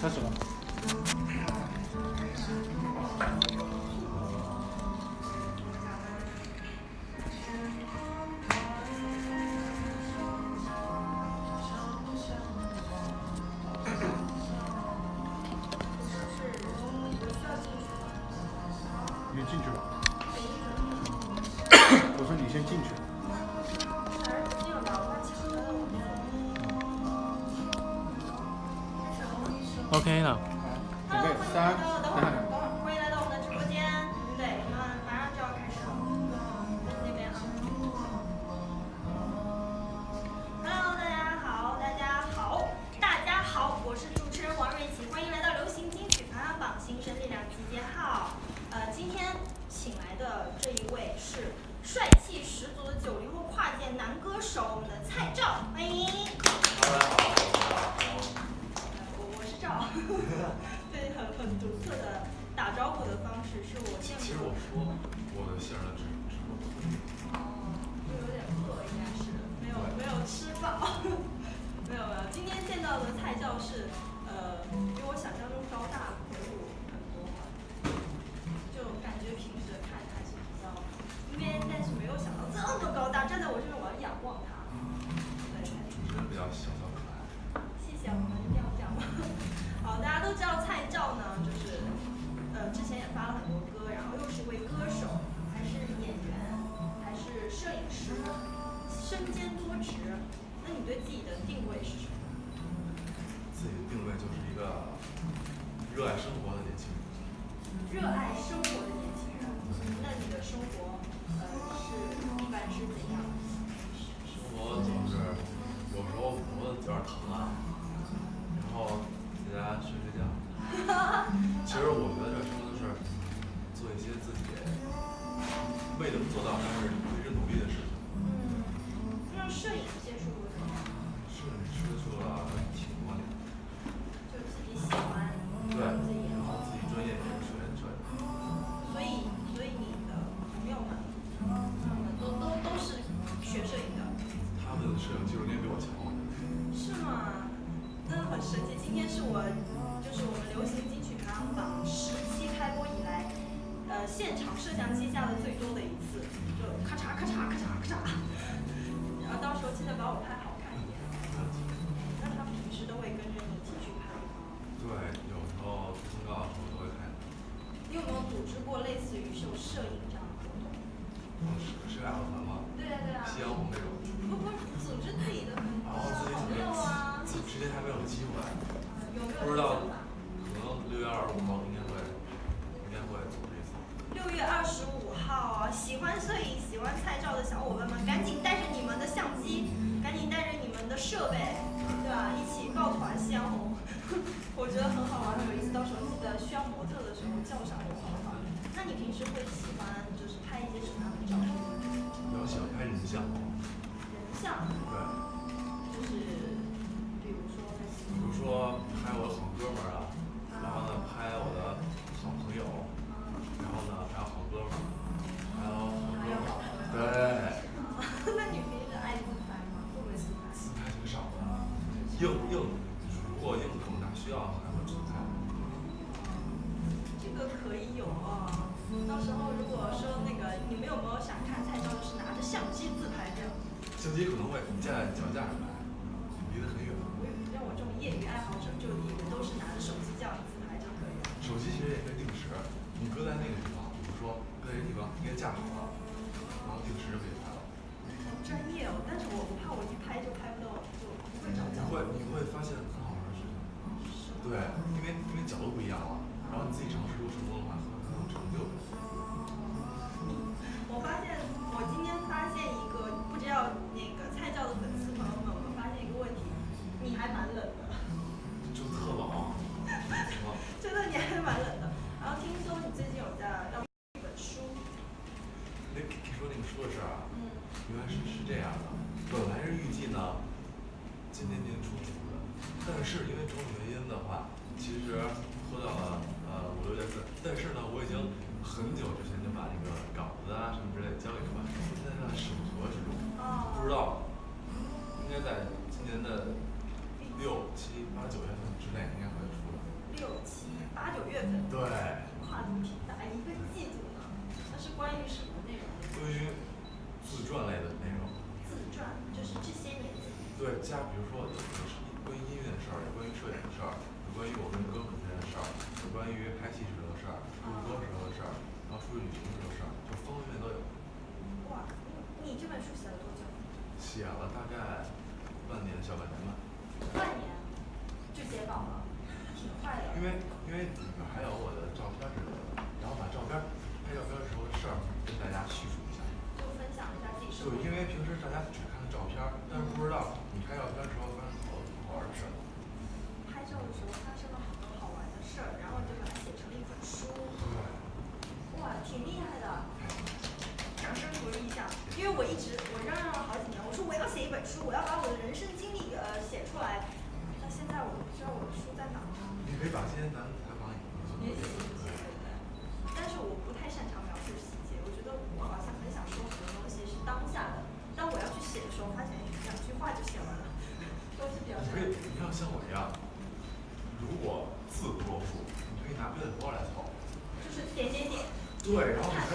开始了。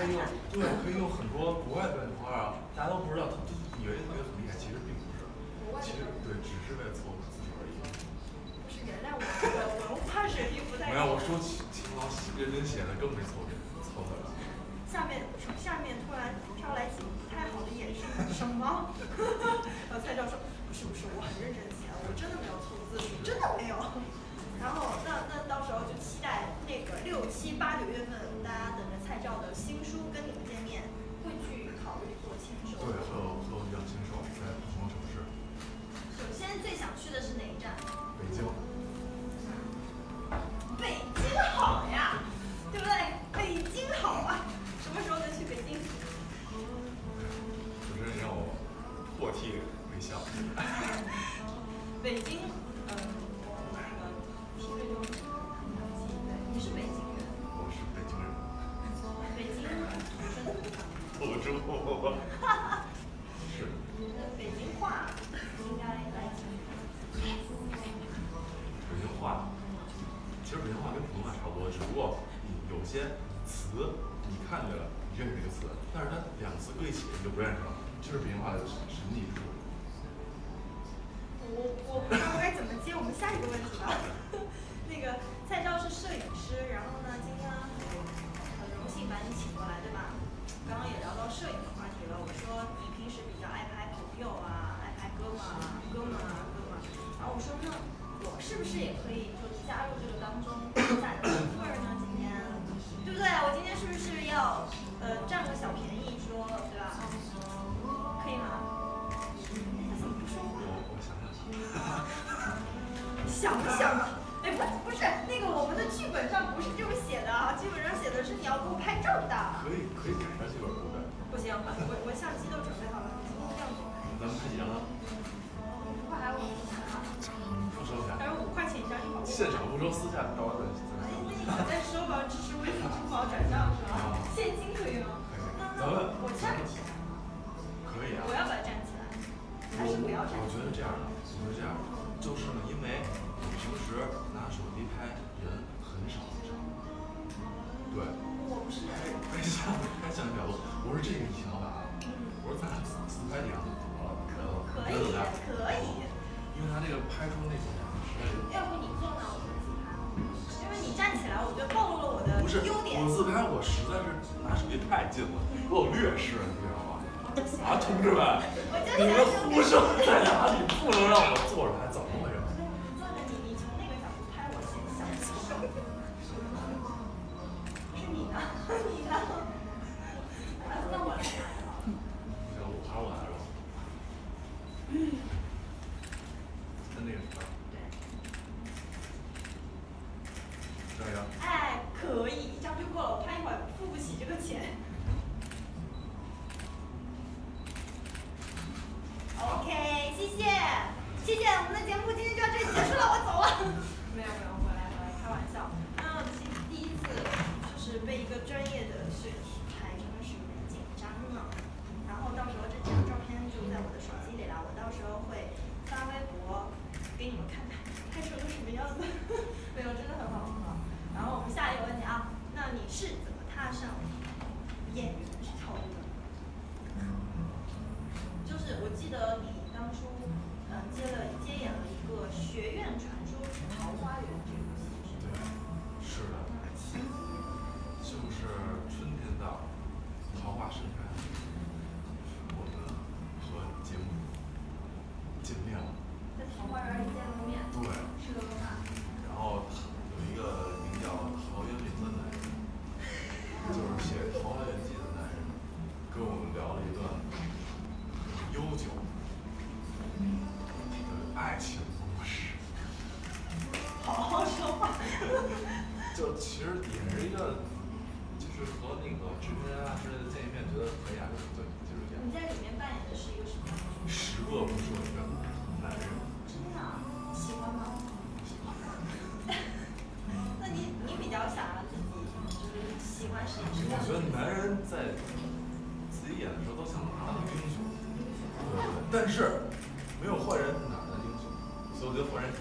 对，可以用很多国外的花啊，大家都不知道，都以为觉得很厉害，其实并不是，其实对，只是为了凑字数而已。是原谅我我文化水平不太……没有，我说勤勤劳认真写的，更没凑字，凑字了。下面，下面突然飘来几个不太好的眼神，什么？然后蔡教授说：“不是不是，我很认真写的，我真的没有凑字数，真的没有。”然后那那到时候就期待那个六七八九月份，大家等。想不想啊，哎，不，不是，那个我们的剧本上不是这么写的啊，剧本上写的是你要给我拍照的。可以可以改吗？剧本部分不行，我我相机都准备好了，你要怎？咱们拍几张啊。嗯，我们一块，一块拍啊。不收钱，但是五块钱一张，现场不收，私下到外面。哎，那你在收吧，支持微信、支付宝转账是吧？现金可以吗，可以。咱们，我站不起来。可以啊，我要把它站起来？还是不要站起来？我觉得这样的，我觉得这样的。是你知道吗？啊同志们你们呼声在哪里？不能让我 OK，谢谢，谢谢，我们的节目今天就到这里结束了，我走了。没有没有，回来回来，开玩笑。那其实第一次就是被一个专业的摄影师拍，真的是有点紧张呢。然后到时候这几张照片就在我的手机里了，我到时候会发微博给你们看看拍成了什么样子。没有，真的很好很好。然后我们下一个问题啊，那你是怎么踏上？我觉得男人在自己演的时候都想当英雄。但是没有坏人哪来英雄？所以我觉得坏人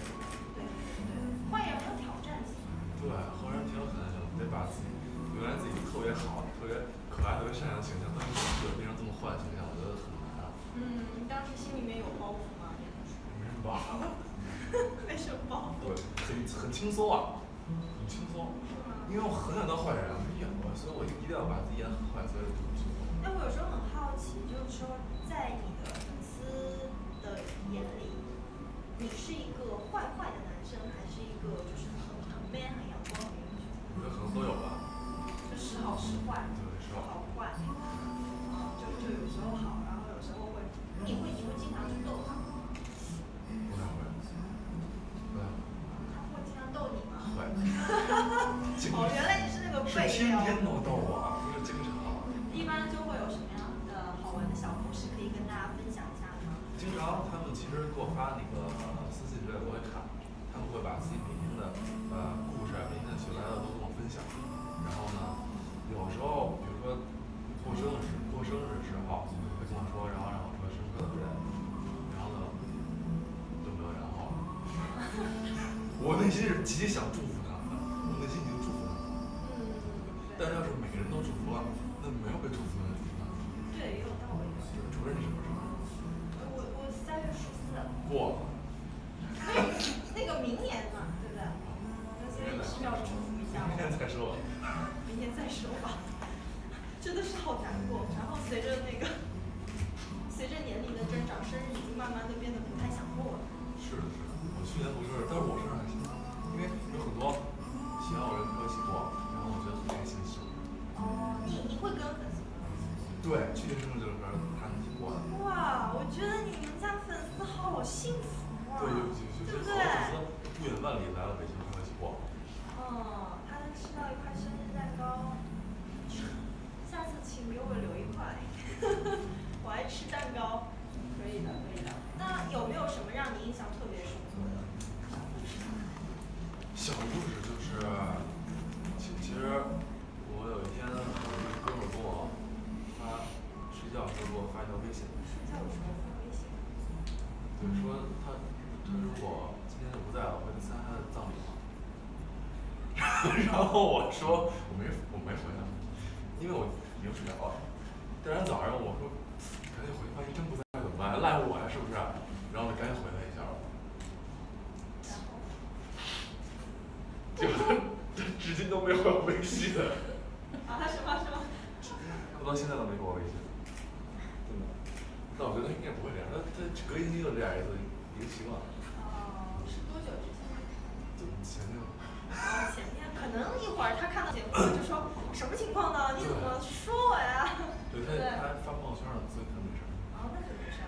这是吉祥祝福。然后我说我没我没回他，因为我没睡着。第二天早上我说赶紧回，万一真不在怎么办？赖我呀是不是？然后就赶紧回来一下了。结果他他至今都没有我微信。啊？我 到现在都没给我微信。真的？那我觉得应该不会这样。那他隔音机就这孩子已经习惯了。哦，是多久之前？就前天。他看到节目了，就说什么情况呢？你怎么说我呀？对他，他发朋友圈了，所以他没事。啊，那就没事，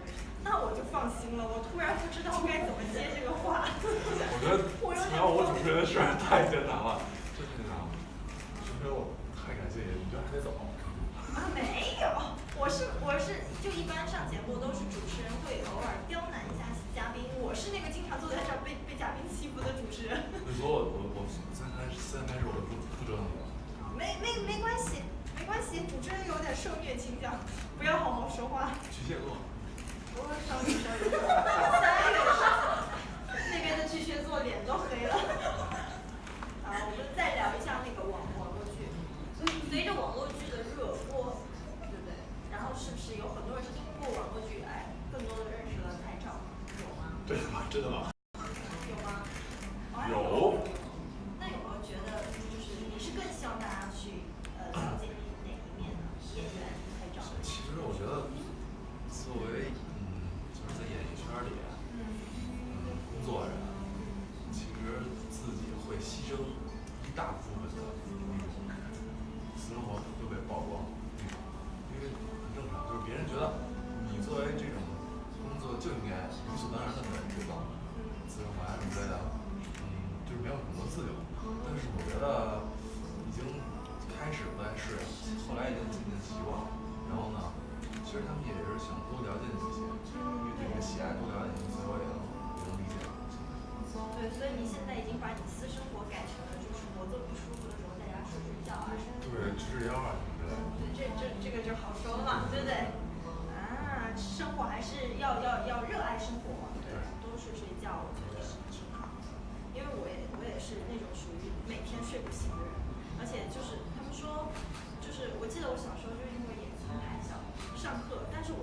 那我就放心了。我突然不知道该怎么接这个话。我觉得，主要我主持人的事儿太艰难了，太艰难了。主持我太感谢你，就还得走。啊，没有，我是我是就一般上节目。没没关系，没关系，主持人有点受虐倾向，不要好好说话。巨蟹座，多少女生有？哈哈哈！那边的巨蟹座脸都黑了。啊，我们再聊一下那个网网络剧。所以随着网络剧的热播，对不对？然后是不是有很多人是通过网络剧，来，更多的认识了台长？有吗？对吗？真的吗？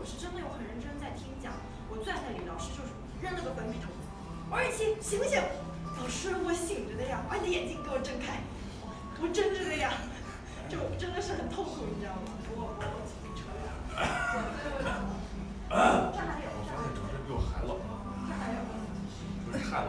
我是真的有很认真在听讲我坐在那里老师就是扔了个粉笔头王瑞琪醒醒？老师我醒着的呀把你的眼睛给我睁开我睁着的呀就真的是很痛苦你知道吗？我我我自己了我自己承认这还有。这还有这还有是还有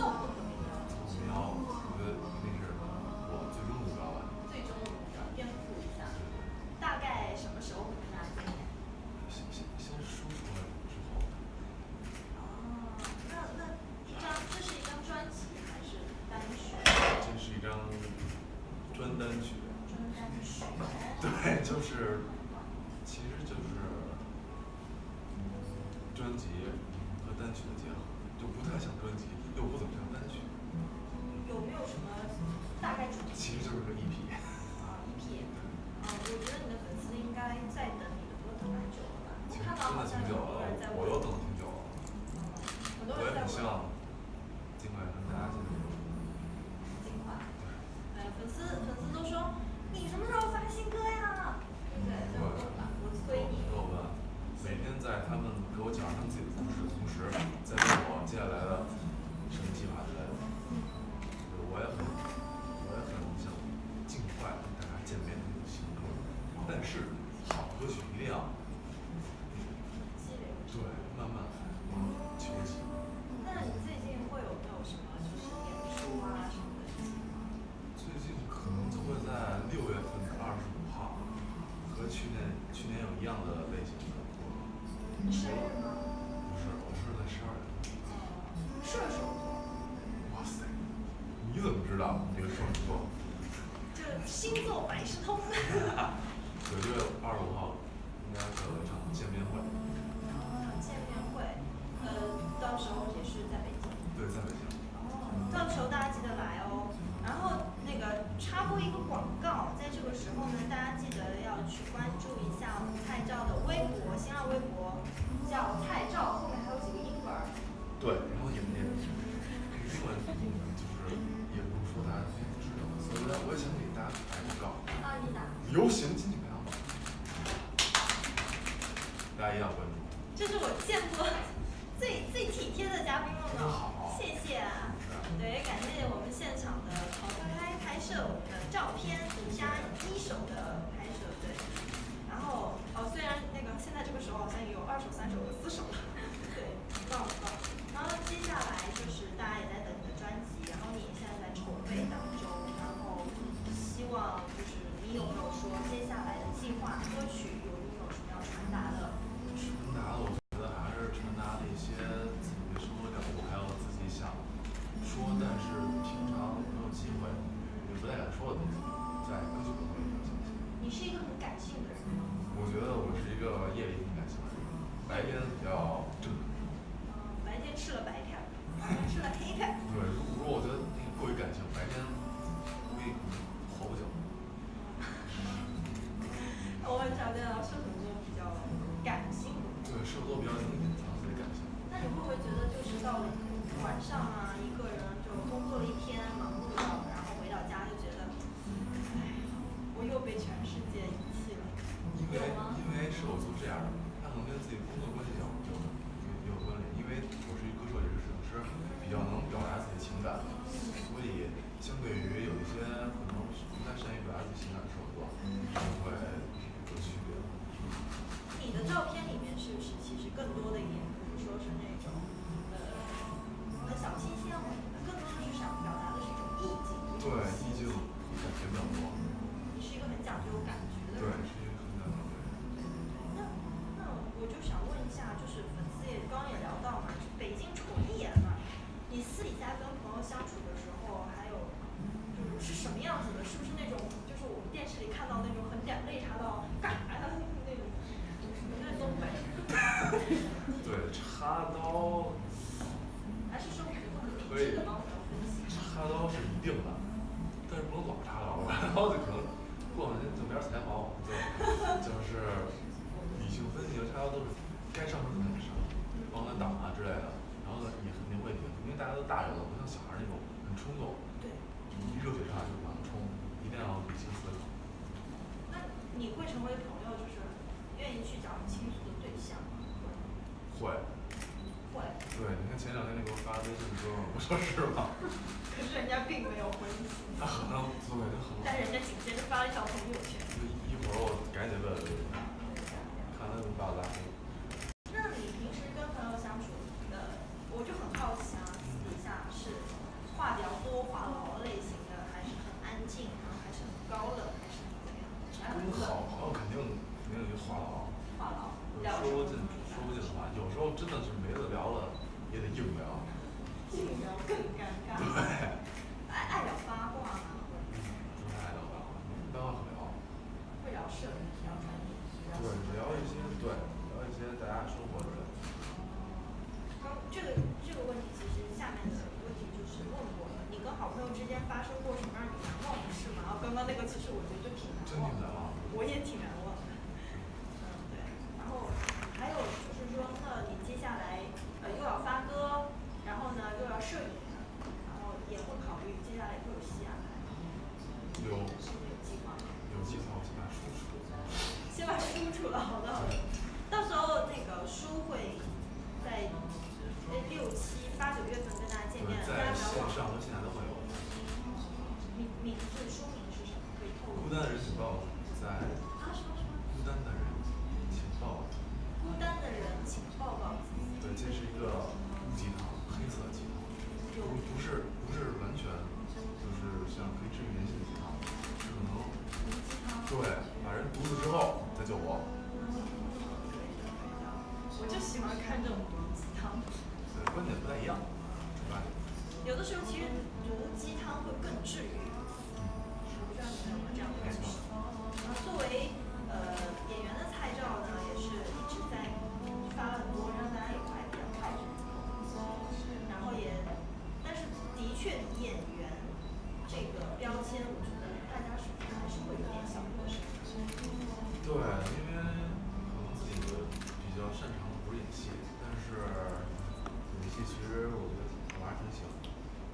造动的那个。行啊，我觉得那是我最终目标吧。最终目标，颠覆一下。大概什么时候会参加今年？先先先输出来之后。哦，那那一张，这是一张专辑还是单曲？这是一张专单曲。专单曲。对，就是，其实就是。专辑和单曲的结合，就不太像专辑。有没有什么大概主题？其实就是说一。去年有一样的类型的。十二吗？不是，我是在十二月。射手座。哇塞，你怎么知道这个射手座？这星座百事通。九月二十五号，应该会有一场见面会。the whole 可是人家并没有回但人家紧接着发了一条朋友圈。一会儿我赶紧问问发生过什么让你难忘的事吗？刚刚那个其实我觉得就挺难忘的。我也挺难忘戏，但是有些其实我觉得我还挺喜欢。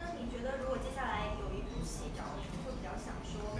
那你觉得如果接下来有一部戏找我，你会比较想说？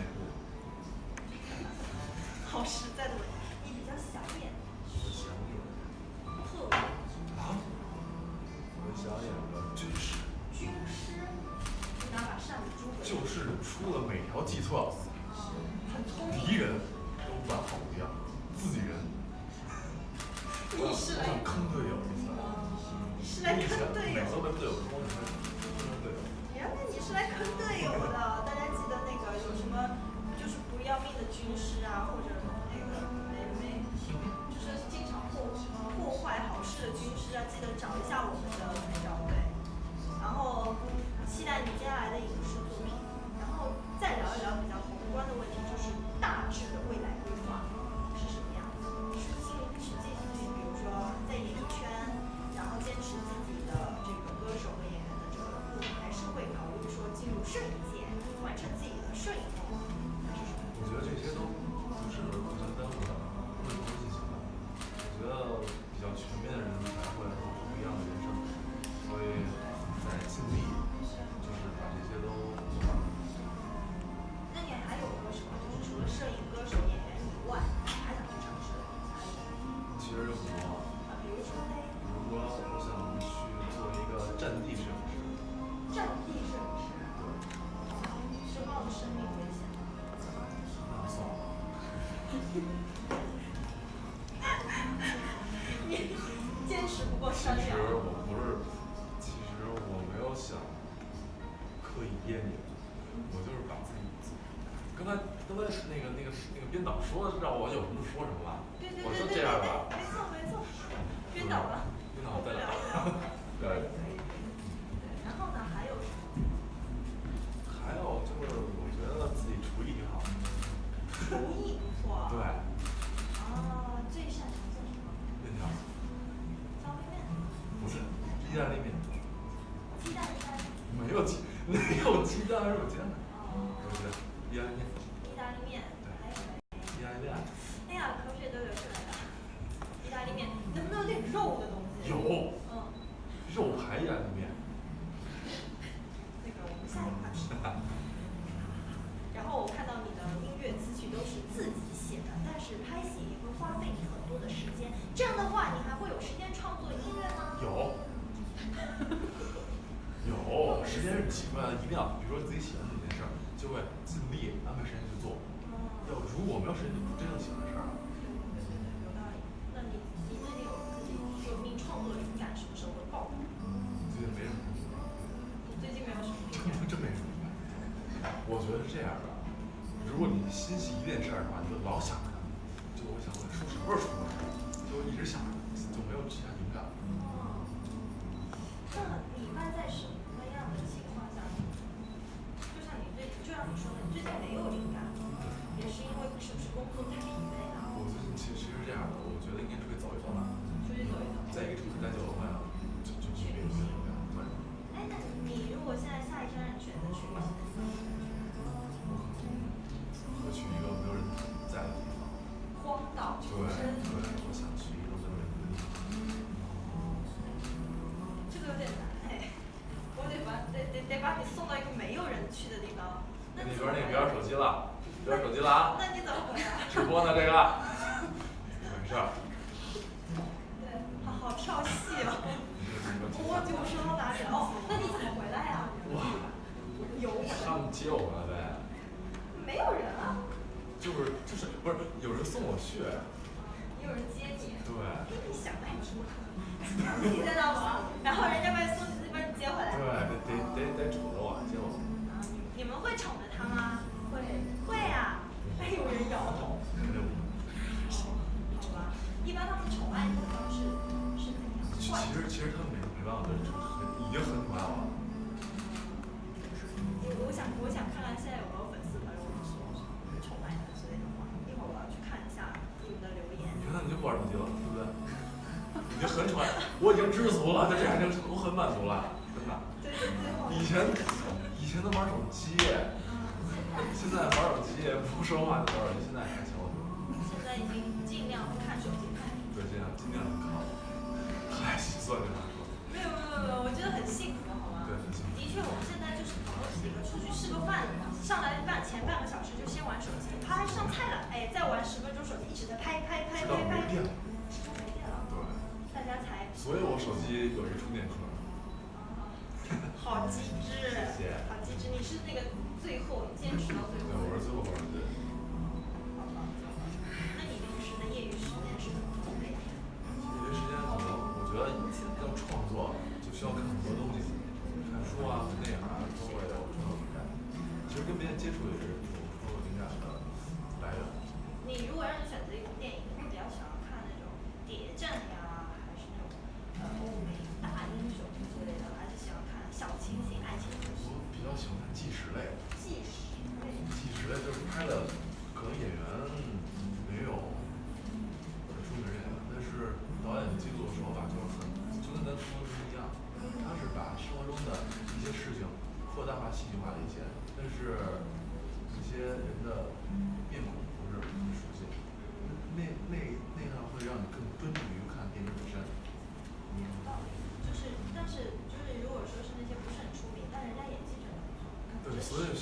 was not 喜欢一定要比如说自己喜欢的一件事儿就会尽力安排时间去做要如果没有时间就不真正喜欢的事儿了那你你有自己有创作灵感会爆最近没最近没有什么 我觉得是这样的如果你心系一件事儿的话你就老想接我了呗？没有人啊。就是就是不是有人送我去？也有人接你。对。那你想的还挺么可能？你在那玩，然后人家把你送，再把你接回来。对，得得得得宠着我，接我。你你们会宠着他吗？会会啊。会有人摇头。好吧，一般他们宠爱你的方式是怎样。其实其实他们没没办法的，已经很宠爱我了。服了就这样就我很满足了。你现在要创作，就需要看很多东西，看书啊、看电影啊，都会有创作灵感。其实跟别人接触也是一灵感的来源。你如果让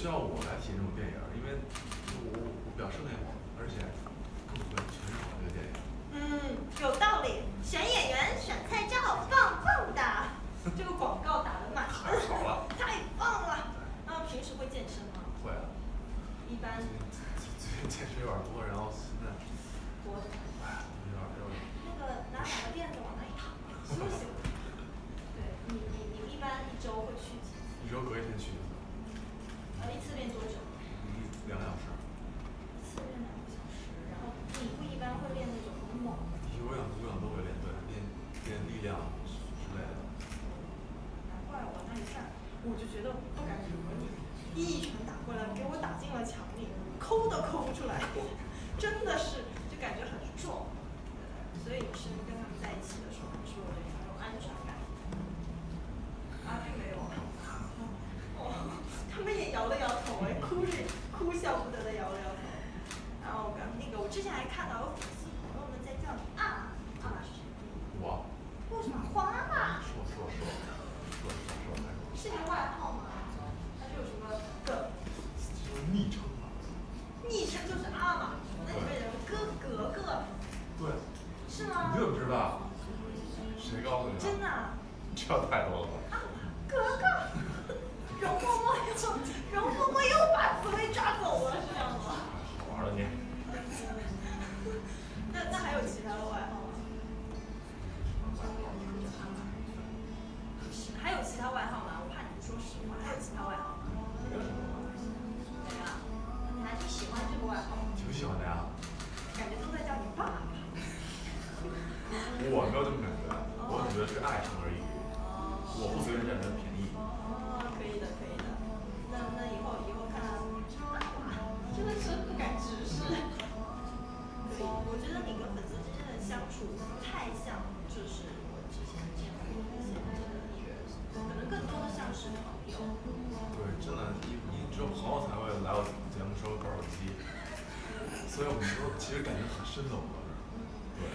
叫我来。我只觉得是爱称而已。我不随便占人便宜。哦，可以的，可以的。那那以后以后看，真的是不敢直视。可以，我觉得你跟粉丝之间的相处不太像，就是我之前见过的一些真的艺人，可能更多的像是朋友。对，真的，你你只有朋友才会来我节目收口耳机，所以我们都其实感情很深的，我们对。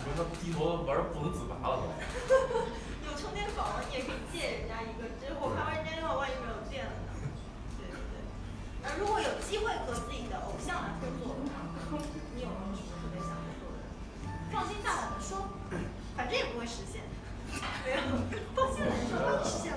你说他低头玩不能自拔了都。有充电宝，你也可以借人家一个，结果开完人家电话，万一没有电了呢？对对对。那如果有机会和自己的偶像来合作的话，你有没有什么特别想合作的？放心大胆的说，反正也不会实现。没有，放心大胆地说，万一实现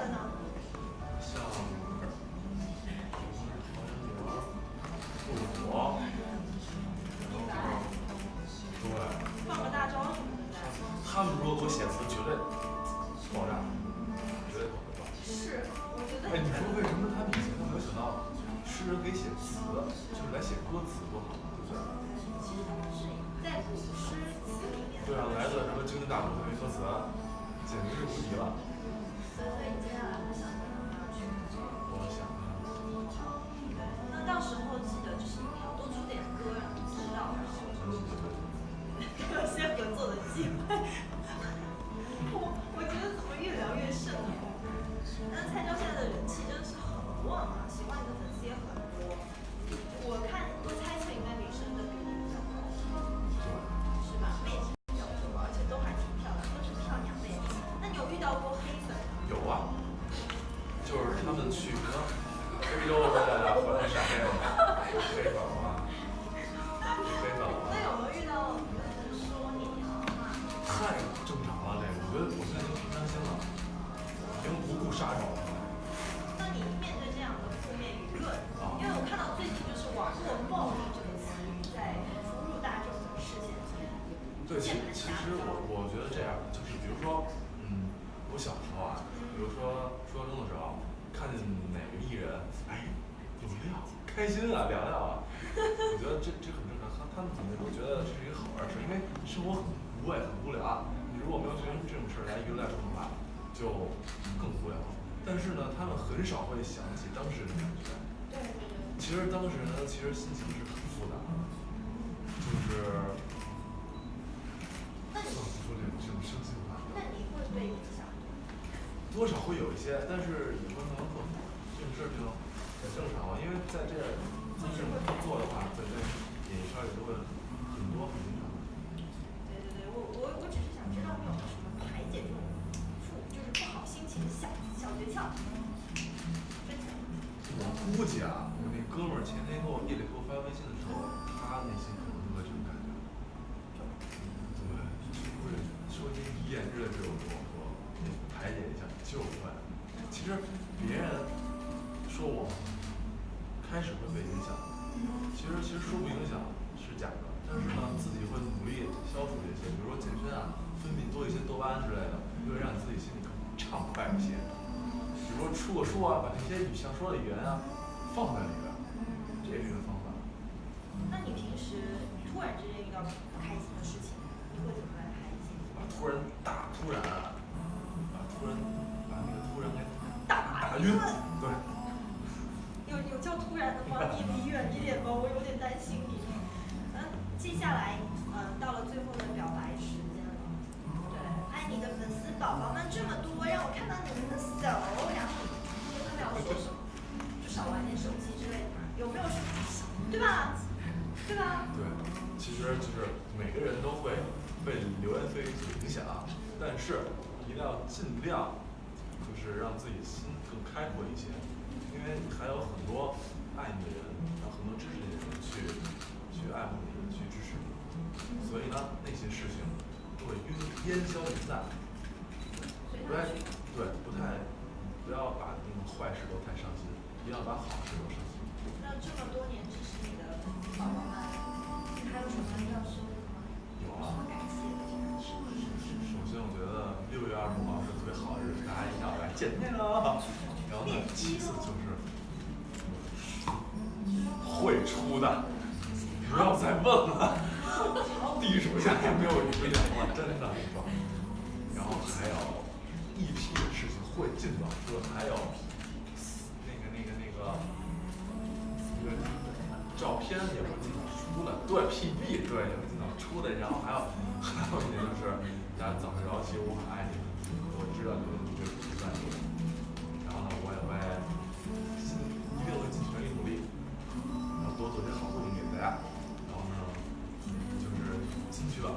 但是呢，他们很少会想起当事人的感觉。对对对，其实当时呢，其实心情是很复杂的，就是那你不能说这种这种生气的话，那你会被影响？多少会有一些，但是也会慢慢克服。这种事情很正常嘛，因为在这在这么做的话，在这演艺圈里都会很多很正常。对对对，我我我只是想知道你有什么排解这种我估计啊，我那哥们儿前天给我夜里给我发微信的时候，他内心可能就会这种感觉。对，会说一些遗言之类的，我我说，排解一下就会。其实别人说我开始会被影响，其实其实说不影响是假的，但是呢，自己会努力消除这些，比如说健身啊，分泌多一些多巴胺之类的，啊，把那些你想说的语言啊放在里边，这也是一个方法。那你平时突然之间遇到不开心的事情，你会怎么来排解？啊，突然大突然啊，对吧？对吧？对，其实就是每个人都会被流言蜚语所影响，但是一定要尽量就是让自己心更开阔一些，因为还有很多爱你的人，还有很多支持你的人去去爱慕你的人去支持你，所以呢，那些事情都会烟烟消云散。不太对，不太不要把那个坏事都太上心，一定要把好事都上心。那这么多年之。宝宝，还有什么要收的吗？有什？首先，我觉得六月二十五号是特好一日，感谢小袁见面了。然后呢，其次就是会出的，不要再问了，地主家也没有余粮了，真的，说。然后还有一批的事情会进的，就还有那个、那个、那个、那个。照片也会经常出的，对 P B，对也会经常出的，然后还有还有一点就是，大家早上早起我很爱你，我知道你们一直都在努力，然后呢，我也会一定会尽全力努力，然后多做些好作品给大家，然后呢，就是进去了。